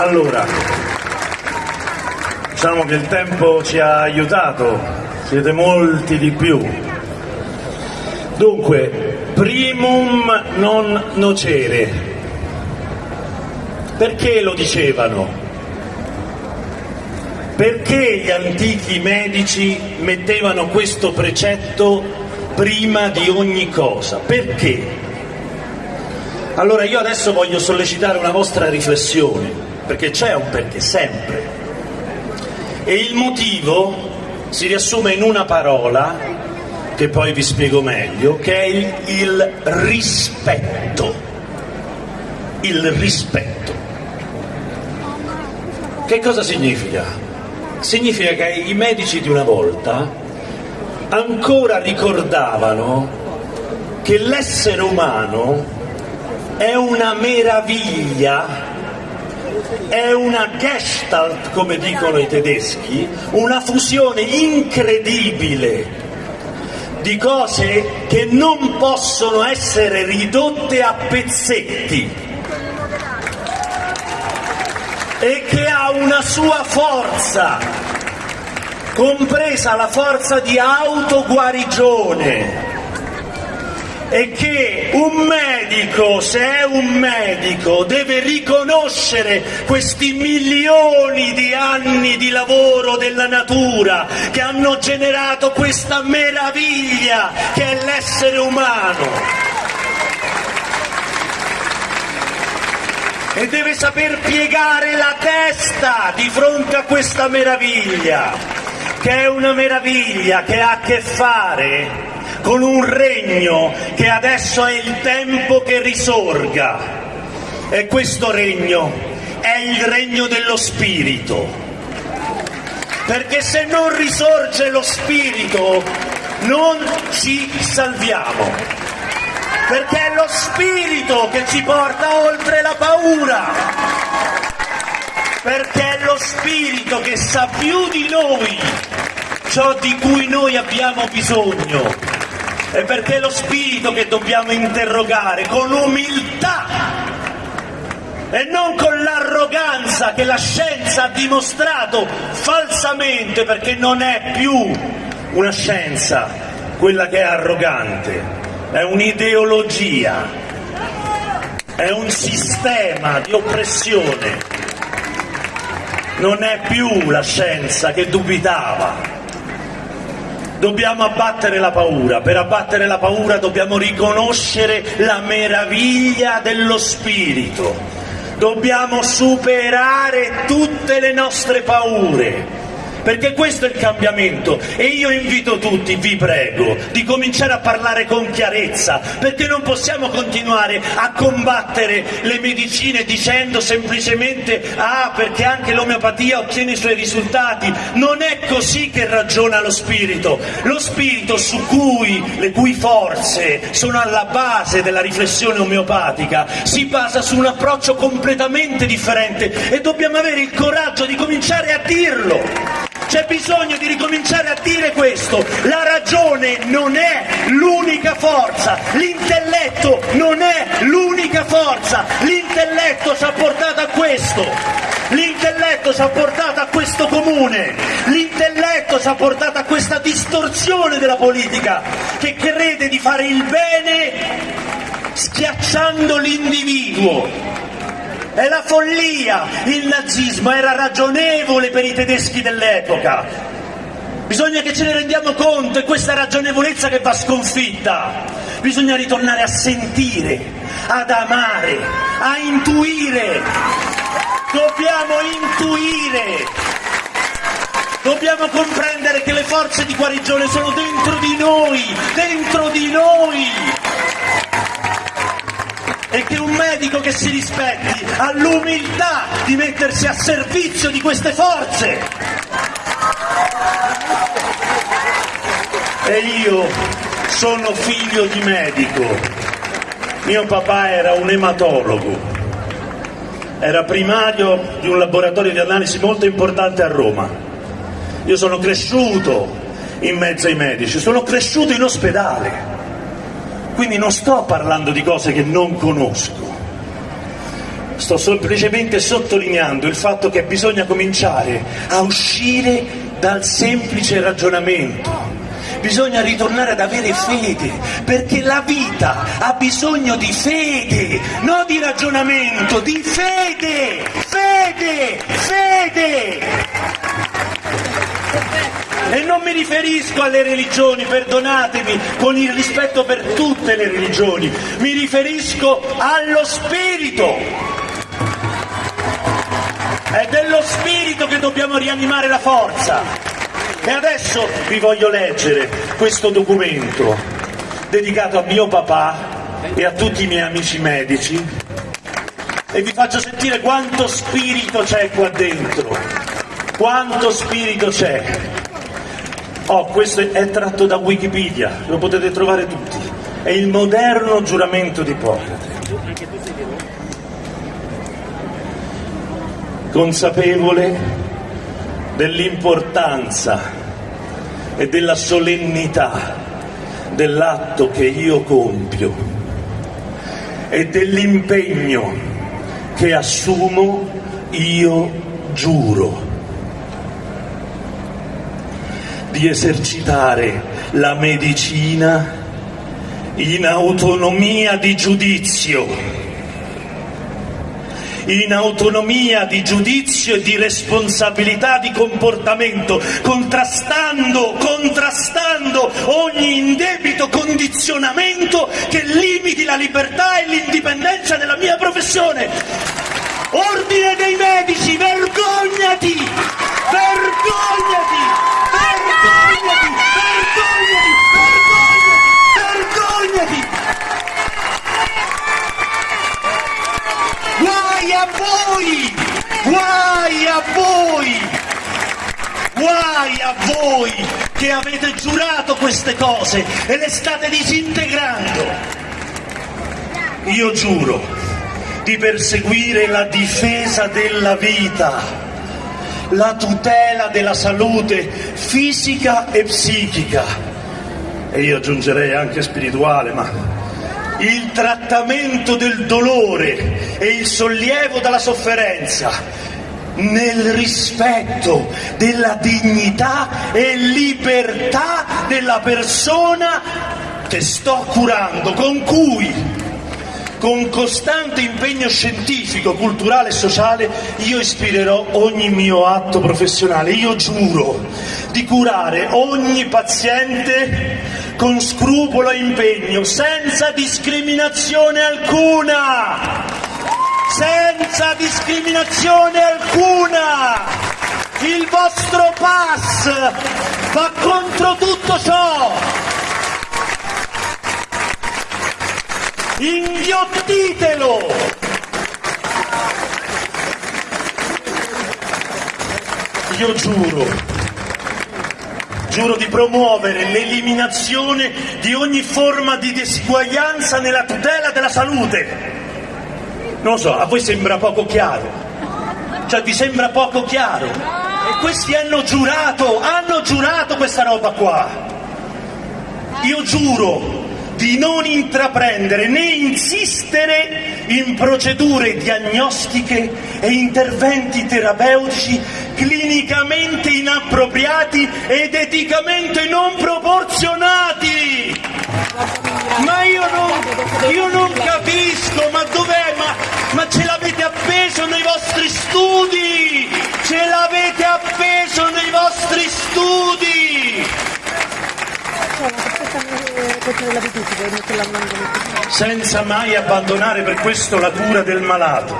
Allora, diciamo che il tempo ci ha aiutato, siete molti di più. Dunque, primum non nocere. Perché lo dicevano? Perché gli antichi medici mettevano questo precetto prima di ogni cosa? Perché? Allora io adesso voglio sollecitare una vostra riflessione, perché c'è un perché sempre. E il motivo si riassume in una parola, che poi vi spiego meglio, che è il, il rispetto. Il rispetto. Che cosa significa? Significa che i medici di una volta ancora ricordavano che l'essere umano è una meraviglia, è una gestalt, come dicono i tedeschi, una fusione incredibile di cose che non possono essere ridotte a pezzetti e che ha una sua forza, compresa la forza di autoguarigione è che un medico, se è un medico, deve riconoscere questi milioni di anni di lavoro della natura che hanno generato questa meraviglia che è l'essere umano. E deve saper piegare la testa di fronte a questa meraviglia, che è una meraviglia che ha a che fare con un regno che adesso è il tempo che risorga. E questo regno è il regno dello spirito. Perché se non risorge lo spirito non ci salviamo. Perché è lo spirito che ci porta oltre la paura. Perché è lo spirito che sa più di noi ciò di cui noi abbiamo bisogno è perché è lo spirito che dobbiamo interrogare con umiltà e non con l'arroganza che la scienza ha dimostrato falsamente perché non è più una scienza quella che è arrogante, è un'ideologia, è un sistema di oppressione, non è più la scienza che dubitava, Dobbiamo abbattere la paura, per abbattere la paura dobbiamo riconoscere la meraviglia dello spirito, dobbiamo superare tutte le nostre paure perché questo è il cambiamento. E io invito tutti, vi prego, di cominciare a parlare con chiarezza, perché non possiamo continuare a combattere le medicine dicendo semplicemente ah perché anche l'omeopatia ottiene i suoi risultati, non è così che ragiona lo spirito, lo spirito cui, le cui forze sono alla base della riflessione omeopatica, si basa su un approccio completamente differente e dobbiamo avere il coraggio di cominciare a dirlo. C'è bisogno di ricominciare a dire questo. La ragione non è l'unica forza, l'intelletto non è l'unica forza, l'intelletto ci ha portato a questo. L'intelletto ci ha portato a questo comune, l'intelletto ci ha portato a questa distorsione della politica che crede di fare il bene schiacciando l'individuo è la follia, il nazismo era ragionevole per i tedeschi dell'epoca. Bisogna che ce ne rendiamo conto, è questa ragionevolezza che va sconfitta. Bisogna ritornare a sentire, ad amare, a intuire. Dobbiamo intuire. Dobbiamo comprendere che le forze di guarigione sono dentro di noi, dentro di noi e che un medico che si rispetti ha l'umiltà di mettersi a servizio di queste forze. E io sono figlio di medico. Mio papà era un ematologo, era primario di un laboratorio di analisi molto importante a Roma. Io sono cresciuto in mezzo ai medici, sono cresciuto in ospedale quindi non sto parlando di cose che non conosco. sto semplicemente sottolineando il fatto che bisogna cominciare a uscire dal semplice ragionamento. Bisogna ritornare ad avere fede, perché la vita ha bisogno di fede, non di ragionamento, di fede, fede, fede. E non mi riferisco alle religioni, perdonatemi, con il rispetto per tutte le religioni, mi riferisco allo spirito. È dello spirito che dobbiamo rianimare la forza. E adesso vi voglio leggere questo documento dedicato a mio papà e a tutti i miei amici medici e vi faccio sentire quanto spirito c'è qua dentro. Quanto spirito c'è. Oh, questo è tratto da Wikipedia, lo potete trovare tutti. È il moderno giuramento di Ippocrate. Consapevole dell'importanza e della solennità dell'atto che io compio e dell'impegno che assumo, io giuro di esercitare la medicina in autonomia di giudizio, in autonomia di giudizio e di responsabilità di comportamento, contrastando, contrastando ogni indebito condizionamento che limiti la libertà e l'indipendenza della mia professione. Ordine dei medici, vergognati! Vergognati! Vergognati! Vergognati! Guai a voi! Guai a voi! Guai a voi che avete giurato queste cose e le state disintegrando. Io giuro di perseguire la difesa della vita la tutela della salute fisica e psichica e io aggiungerei anche spirituale, ma il trattamento del dolore e il sollievo dalla sofferenza nel rispetto della dignità e libertà della persona che sto curando, con cui con costante impegno scientifico, culturale e sociale io ispirerò ogni mio atto professionale. Io giuro di curare ogni paziente con scrupolo e impegno, senza discriminazione alcuna. Senza discriminazione alcuna. Il vostro pass va contro tutto ciò. Inghiottitelo! Io giuro, giuro di promuovere l'eliminazione di ogni forma di disuguaglianza nella tutela della salute. Non lo so, a voi sembra poco chiaro? Cioè vi sembra poco chiaro? E questi hanno giurato, hanno giurato questa roba qua. Io giuro di non intraprendere né insistere in procedure diagnostiche e interventi terapeutici clinicamente inappropriati ed eticamente non proporzionati. Ma io non, senza mai abbandonare per questo la cura del malato.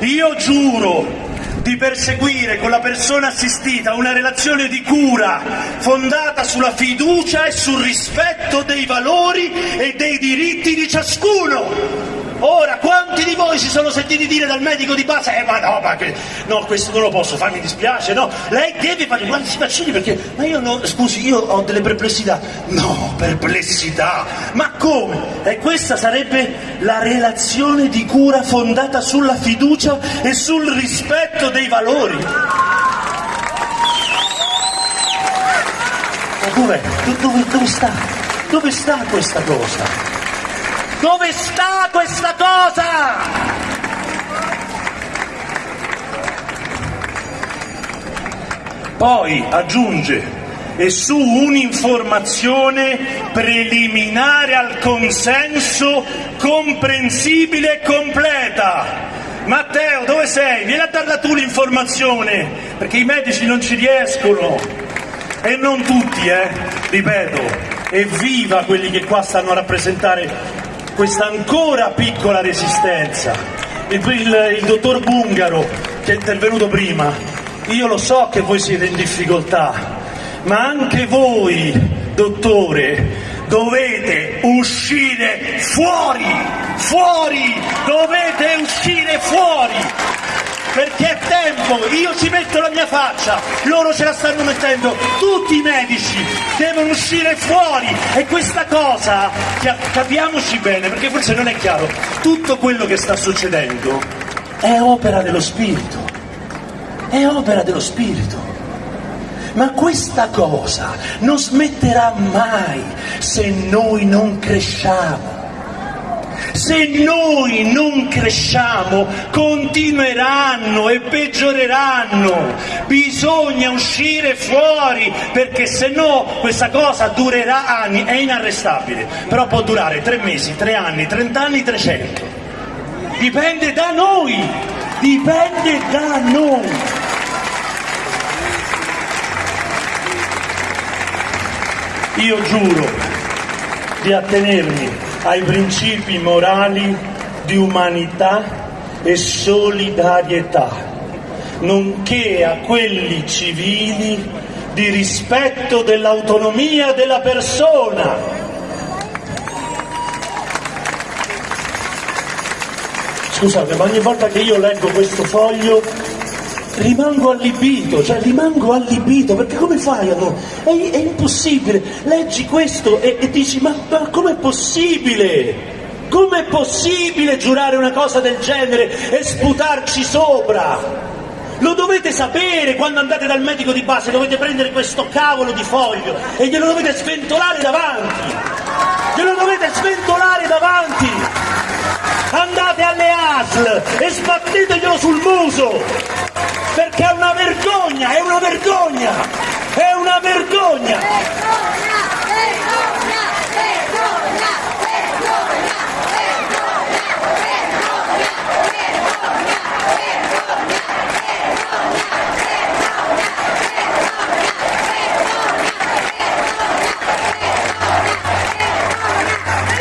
Io giuro di perseguire con la persona assistita una relazione di cura fondata sulla fiducia e sul rispetto dei valori e dei diritti di ciascuno Ora, quanti di voi si sono sentiti dire dal medico di base, eh ma no, ma che, no, questo non lo posso fare, mi dispiace, no, lei deve fare quanti vaccini perché, ma io no, scusi, io ho delle perplessità. No, perplessità, ma come? E questa sarebbe la relazione di cura fondata sulla fiducia e sul rispetto dei valori. Oppure, dove, dove sta? Dove sta questa cosa? Dove sta questa cosa? Poi aggiunge, e su un'informazione preliminare al consenso comprensibile e completa Matteo, dove sei? Vieni a darla tu l'informazione, perché i medici non ci riescono. E non tutti, eh, ripeto. Evviva quelli che qua stanno a rappresentare questa ancora piccola resistenza. Il, il, il dottor Bungaro, che è intervenuto prima, io lo so che voi siete in difficoltà, ma anche voi, dottore, dovete uscire fuori, fuori, dovete uscire fuori, perché è tempo, io ci metto la mia faccia, loro ce la stanno mettendo, tutti i medici devono uscire fuori! E questa cosa, capiamoci bene, perché forse non è chiaro, tutto quello che sta succedendo è opera dello Spirito, è opera dello Spirito. Ma questa cosa non smetterà mai se noi non cresciamo. Se noi non cresciamo, continueranno e peggioreranno. Bisogna uscire fuori perché se no questa cosa durerà anni, è inarrestabile. Però può durare tre mesi, tre anni, trent'anni, trecento. Dipende da noi, dipende da noi. Io giuro di attenermi ai principi morali di umanità e solidarietà, nonché a quelli civili di rispetto dell'autonomia della persona. Scusate, ma ogni volta che io leggo questo foglio rimango allibito, cioè rimango allibito, perché come fai a non... È, è impossibile, leggi questo e, e dici ma, ma com'è possibile? Com'è possibile giurare una cosa del genere e sputarci sopra? Lo dovete sapere quando andate dal medico di base, dovete prendere questo cavolo di foglio e glielo dovete sventolare davanti. Glielo dovete sventolare davanti. Andate alle ASL e sbatteteglielo sul muso perché è una vergogna, è una vergogna, è una vergogna.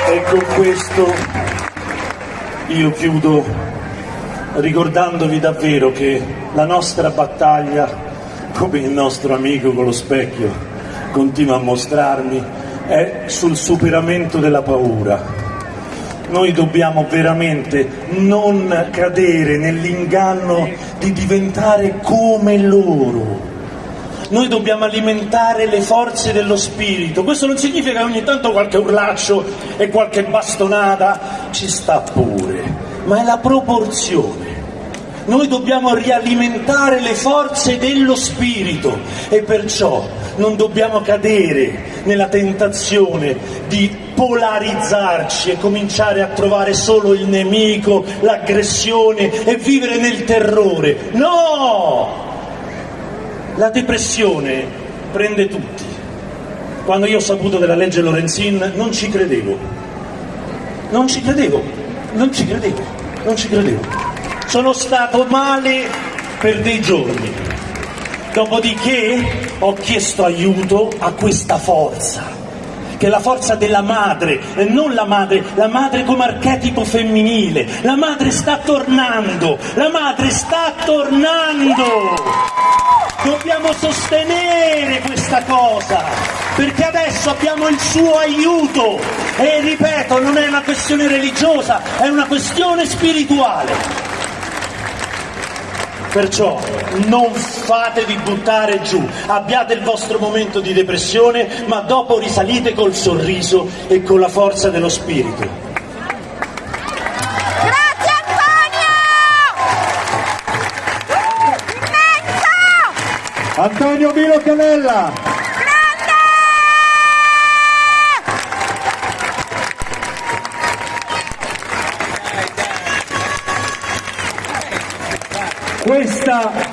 E con questo io chiudo ricordandovi davvero che la nostra battaglia, come il nostro amico con lo specchio continua a mostrarmi, è sul superamento della paura. Noi dobbiamo veramente non cadere nell'inganno di diventare come loro. Noi dobbiamo alimentare le forze dello spirito. Questo non significa che ogni tanto qualche urlaccio e qualche bastonata ci sta pure, ma è la proporzione noi dobbiamo rialimentare le forze dello spirito e perciò non dobbiamo cadere nella tentazione di polarizzarci e cominciare a trovare solo il nemico, l'aggressione e vivere nel terrore. No! La depressione prende tutti. Quando io ho saputo della legge Lorenzin non ci credevo. Non ci credevo, non ci credevo, non ci credevo sono stato male per dei giorni, dopodiché ho chiesto aiuto a questa forza, che è la forza della madre, e non la madre, la madre come archetipo femminile, la madre sta tornando, la madre sta tornando, dobbiamo sostenere questa cosa, perché adesso abbiamo il suo aiuto. E ripeto, non è una questione religiosa, è una questione spirituale. Perciò non fatevi buttare giù, abbiate il vostro momento di depressione, ma dopo risalite col sorriso e con la forza dello spirito. Grazie Antonio! Antonio Milo Canella! Questa